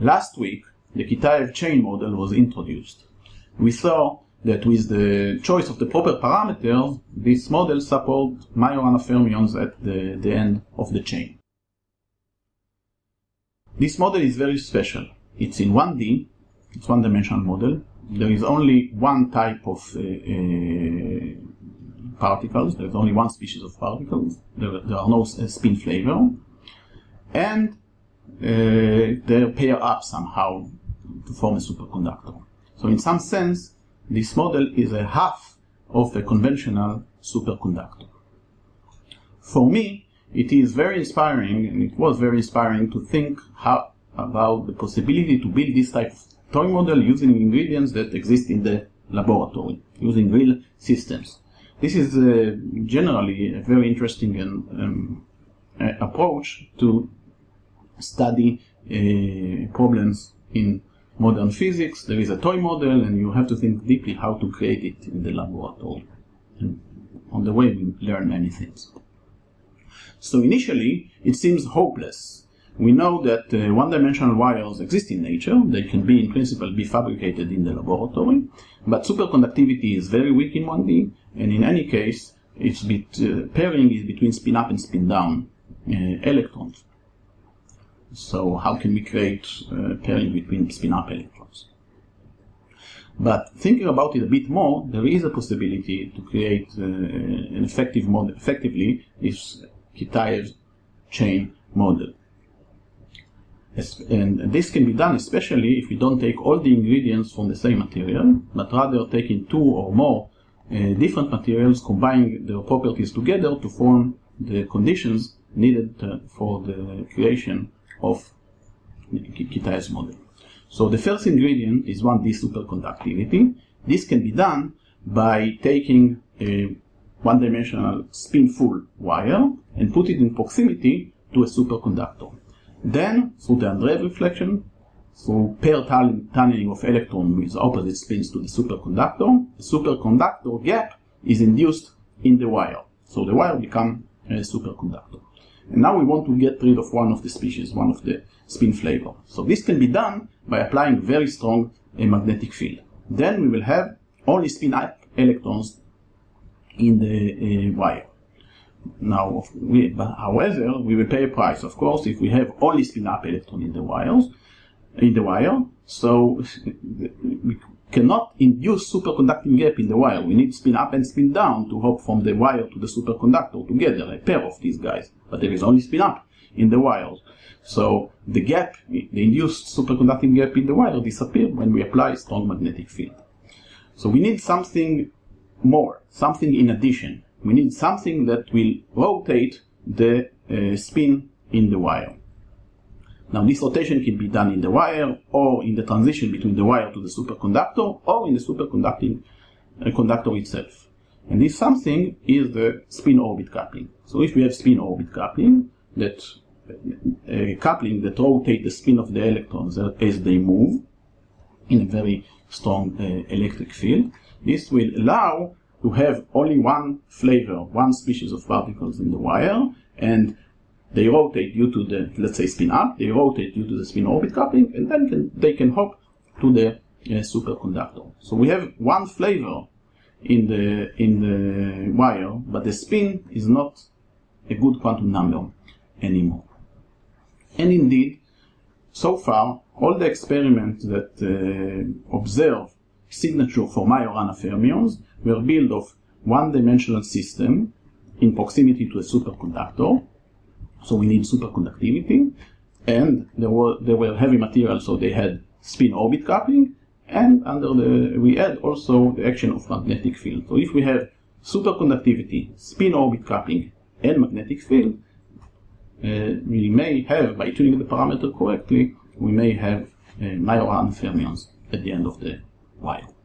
Last week, the Kitaev chain model was introduced. We saw that with the choice of the proper parameters, this model supports Majorana fermions at the, the end of the chain. This model is very special. It's in 1D, it's one-dimensional model. There is only one type of uh, uh, particles, there's only one species of particles, there, there are no uh, spin flavor, and they pair up somehow to form a superconductor. So in some sense, this model is a half of a conventional superconductor. For me, it is very inspiring, and it was very inspiring to think how, about the possibility to build this type of toy model using ingredients that exist in the laboratory, using real systems. This is uh, generally a very interesting um, uh, approach to study uh, problems in modern physics. There is a toy model, and you have to think deeply how to create it in the laboratory. And on the way, we learn many things. So initially, it seems hopeless. We know that uh, one-dimensional wires exist in nature. They can be, in principle, be fabricated in the laboratory. But superconductivity is very weak in 1D, and in any case, it's bit, uh, pairing is between spin-up and spin-down uh, electrons. So how can we create uh, pairing between spin-up electrons? But thinking about it a bit more, there is a possibility to create uh, an effective model, effectively this Kitaev chain model. And this can be done especially if we don't take all the ingredients from the same material, but rather taking two or more uh, different materials, combining their properties together to form the conditions needed uh, for the creation of Kitaev's model. So the first ingredient is 1D superconductivity. This can be done by taking a one-dimensional spin-full wire and put it in proximity to a superconductor. Then, through the Andreev reflection, through pair tunneling of electrons with opposite spins to the superconductor, the superconductor gap is induced in the wire. So the wire becomes a superconductor. And now we want to get rid of one of the species, one of the spin flavor. So this can be done by applying very strong uh, magnetic field. Then we will have only spin up electrons in the uh, wire. Now, we, however, we will pay a price, of course, if we have only spin up electron in the wires, in the wire. So cannot induce superconducting gap in the wire. We need spin up and spin down to hop from the wire to the superconductor together, a pair of these guys. But there is only spin up in the wires. So the gap, the induced superconducting gap in the wire disappears when we apply strong magnetic field. So we need something more, something in addition. We need something that will rotate the uh, spin in the wire. Now this rotation can be done in the wire or in the transition between the wire to the superconductor or in the superconducting uh, conductor itself. And this something is the spin-orbit coupling. So if we have spin-orbit coupling, that uh, coupling that rotate the spin of the electrons as they move in a very strong uh, electric field, this will allow to have only one flavor, one species of particles in the wire, and they rotate due to the, let's say, spin up, they rotate due to the spin orbit coupling, and then can, they can hop to the uh, superconductor. So we have one flavor in the, in the wire, but the spin is not a good quantum number anymore. And indeed, so far, all the experiments that uh, observe signature for Majorana fermions were built of one-dimensional system in proximity to a superconductor. So we need superconductivity. And there were, there were heavy materials, so they had spin-orbit coupling. And under the, we add also the action of magnetic field. So if we have superconductivity, spin-orbit coupling, and magnetic field, uh, we may have, by tuning the parameter correctly, we may have uh, fermions at the end of the while.